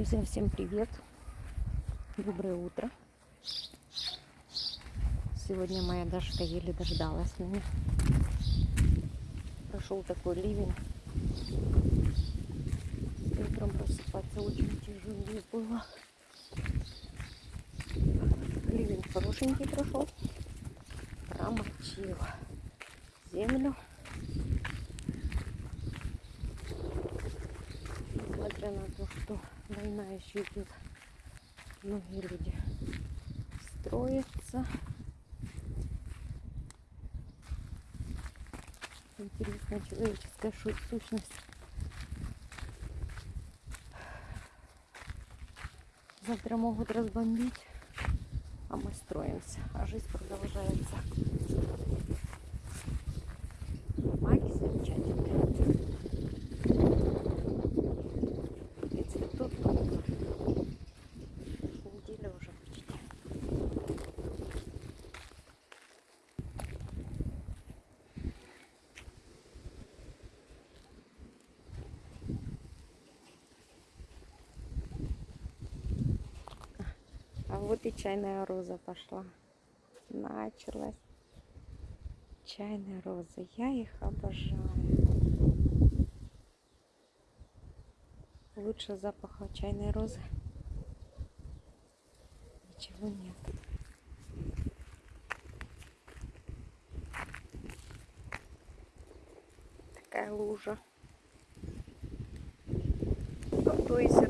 Друзья, всем привет! Доброе утро! Сегодня моя Дашка еле дождалась меня. Прошел такой ливень. Утром просыпаться очень тяжело было. Ливень хорошенький прошел. Промочил землю. Несмотря на то, что война еще идет, многие люди строятся. Интересная человеческая сущность. Завтра могут разбомбить, а мы строимся, а жизнь продолжается. Маги замечательные. И цветут неделя уже почти. А вот и чайная роза пошла. Началась. Чайная роза. Я их обожаю. Лучше запаха чайной розы. Ничего нет. Такая лужа. То есть это я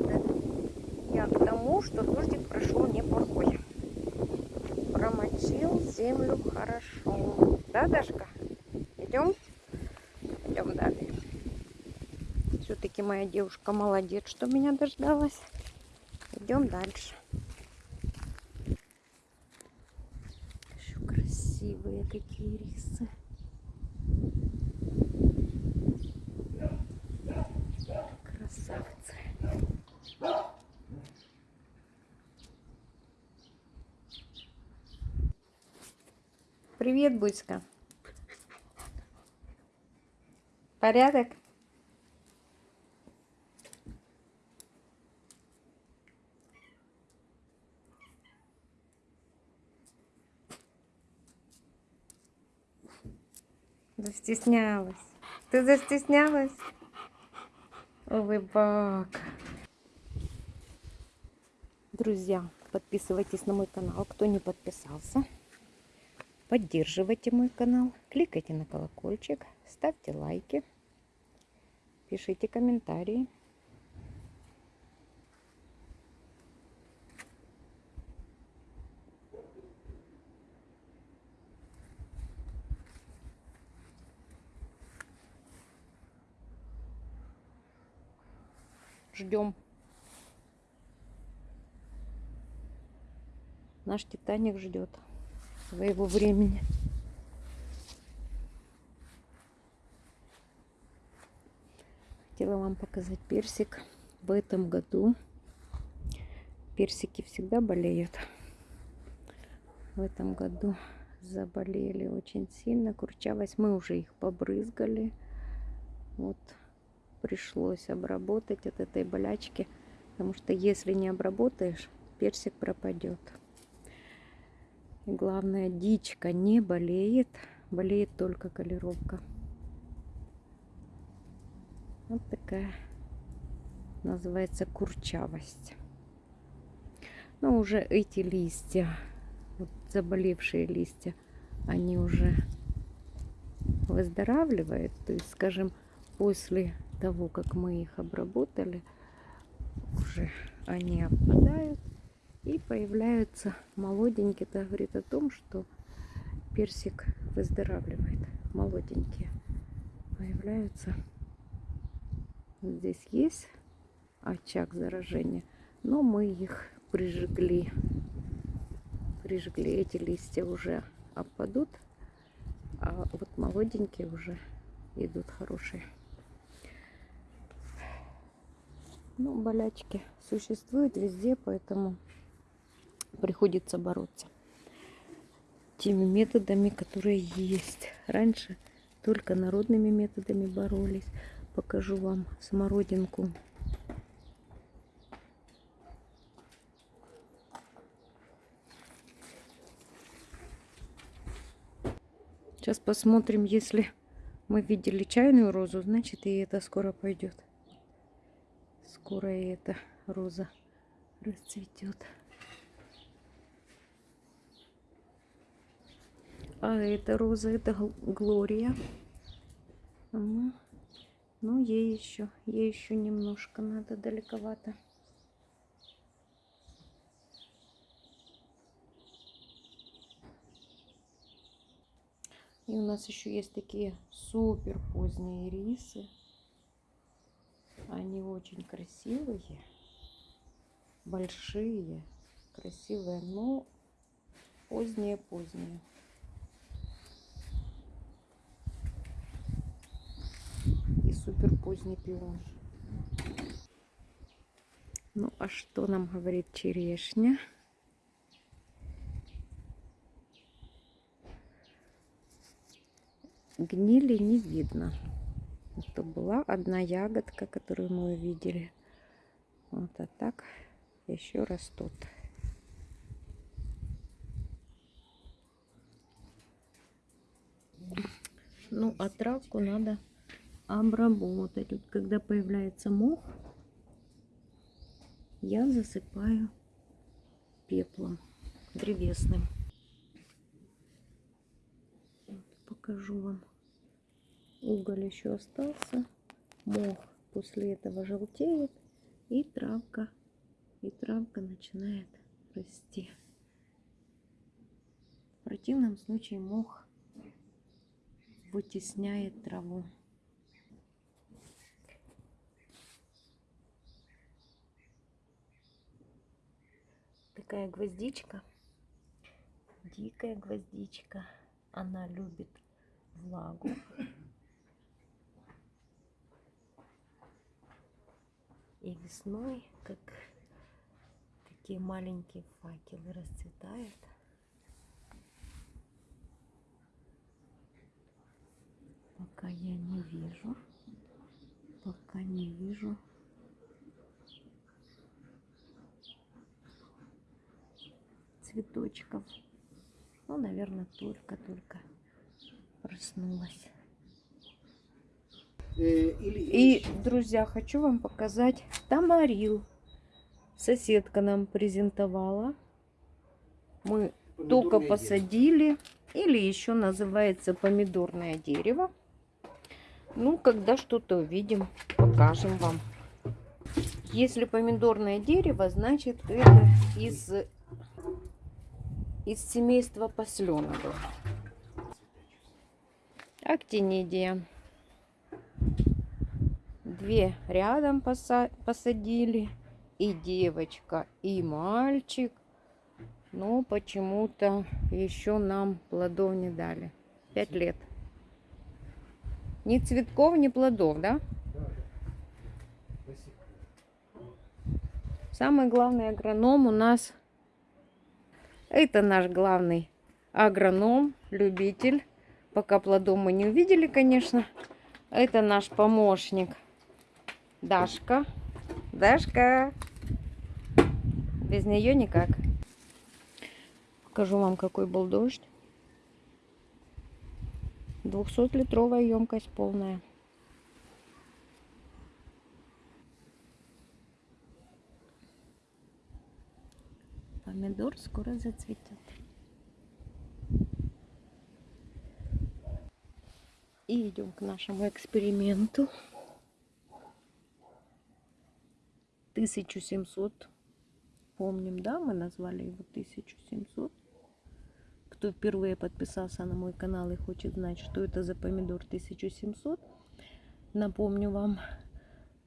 что дождик прошел неплохой. Промочил землю хорошо. Да, Дашка? Идем? Идем далее. Все-таки моя девушка молодец, что меня дождалась. Идем дальше. Еще красивые какие рисы. Красавцы. Привет, Буська. Порядок? Застеснялась. Ты застеснялась? Улыбака. Друзья, подписывайтесь на мой канал, кто не подписался. Поддерживайте мой канал, кликайте на колокольчик, ставьте лайки, пишите комментарии. Ждем. Наш Титаник ждет своего времени. Хотела вам показать персик. В этом году персики всегда болеют. В этом году заболели очень сильно. Курчавость. Мы уже их побрызгали. Вот пришлось обработать от этой болячки. Потому что если не обработаешь, персик пропадет. И главное, дичка не болеет, болеет только колеровка. Вот такая называется курчавость. Но уже эти листья, вот заболевшие листья, они уже выздоравливают. То есть, скажем, после того, как мы их обработали, уже они опадают и появляются молоденькие. Это говорит о том, что персик выздоравливает. Молоденькие появляются. Здесь есть очаг заражения, но мы их прижгли. Прижгли. Эти листья уже опадут, а вот молоденькие уже идут хорошие. Ну, болячки существуют везде, поэтому приходится бороться теми методами, которые есть. Раньше только народными методами боролись. Покажу вам смородинку. Сейчас посмотрим, если мы видели чайную розу, значит и это скоро пойдет. Скоро и эта роза расцветет. А эта роза, это Глория. Ну, ну, ей еще, ей еще немножко надо далековато. И у нас еще есть такие супер поздние рисы. Они очень красивые, большие, красивые, но поздние-поздние. И супер поздний пион. Ну, а что нам говорит черешня? гнили не видно. Это была одна ягодка, которую мы увидели. Вот, а так еще растут. Ну, а травку надо обработать. Вот когда появляется мох, я засыпаю пеплом древесным. покажу вам уголь еще остался, мох после этого желтеет, и травка, и травка начинает расти. В противном случае мох вытесняет траву. Такая гвоздичка, дикая гвоздичка, она любит влагу. И весной, как такие маленькие факелы расцветают. Пока я не вижу, пока не вижу цветочков. Ну, наверное, только-только проснулась. Э, И, друзья, хочу вам показать тамарил. Соседка нам презентовала. Мы Помидорное только посадили. Дерево. Или еще называется помидорное дерево. Ну, когда что-то увидим, покажем вам. Если помидорное дерево, значит это из, из семейства посленовых. Актинидия. Две рядом посадили. И девочка, и мальчик. Но почему-то еще нам плодов не дали. Пять лет. Ни цветков, ни плодов, да? Самый главный агроном у нас, это наш главный агроном, любитель Пока плодом мы не увидели, конечно. Это наш помощник. Дашка. Дашка. Без нее никак. Покажу вам, какой был дождь. 200-литровая емкость полная. Помидор скоро зацветет. И идем к нашему эксперименту. 1700. Помним, да, мы назвали его 1700. Кто впервые подписался на мой канал и хочет знать, что это за помидор 1700, напомню вам,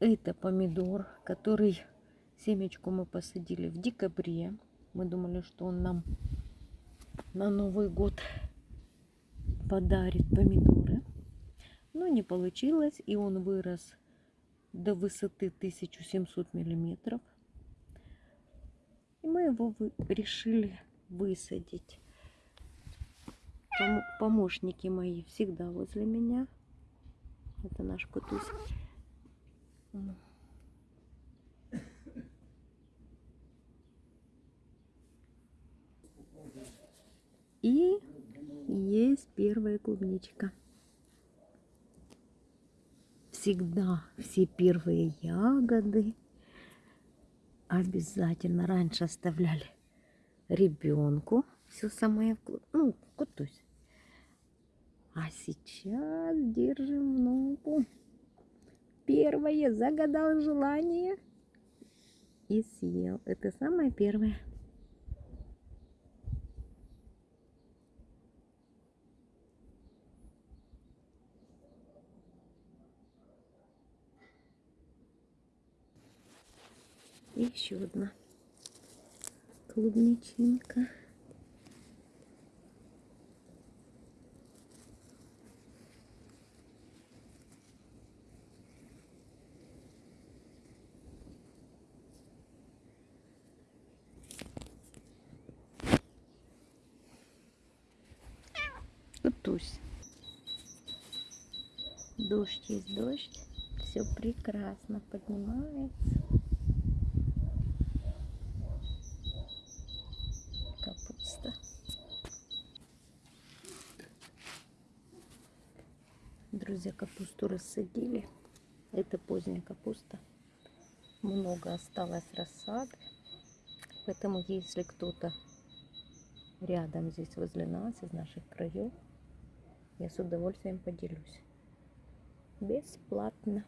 это помидор, который семечку мы посадили в декабре. Мы думали, что он нам на Новый год подарит помидоры. Но не получилось, и он вырос до высоты 1700 миллиметров. И мы его решили высадить. Помощники мои всегда возле меня. Это наш кутусь. И есть первая клубничка. Всегда все первые ягоды обязательно раньше оставляли ребенку. Все самое вкусное. Ну, кутусь. А сейчас держим внуку. Первое загадал желание и съел. Это самое первое. И еще одна клубничинка. Тусь. Дождь есть дождь. Все прекрасно поднимается. Капуста. Друзья, капусту рассадили. Это поздняя капуста. Много осталось рассады. Поэтому, если кто-то рядом здесь возле нас, из наших краев, я с удовольствием поделюсь. Бесплатно.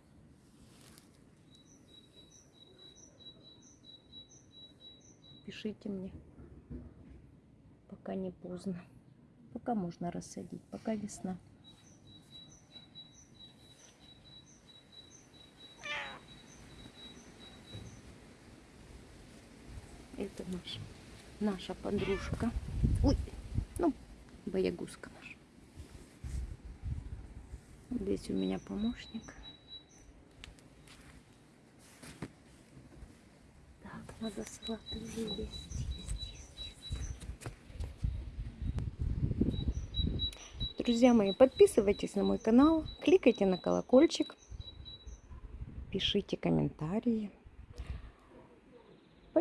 Пишите мне, пока не поздно. Пока можно рассадить, пока весна. Это наша, наша подружка. Ой, ну, боягузка наша. Здесь у меня помощник. Так, надо салаты уже есть. Друзья мои, подписывайтесь на мой канал, кликайте на колокольчик, пишите комментарии,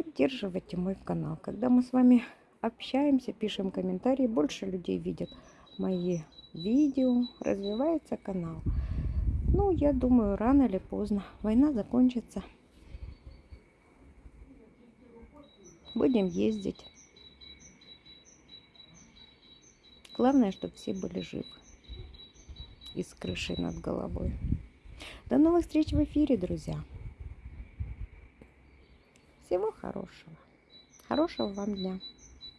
поддерживайте мой канал. Когда мы с вами общаемся, пишем комментарии, больше людей видят мои видео, развивается канал. Ну, я думаю, рано или поздно война закончится. Будем ездить. Главное, чтобы все были живы и с крышей над головой. До новых встреч в эфире, друзья. Всего хорошего. Хорошего вам дня.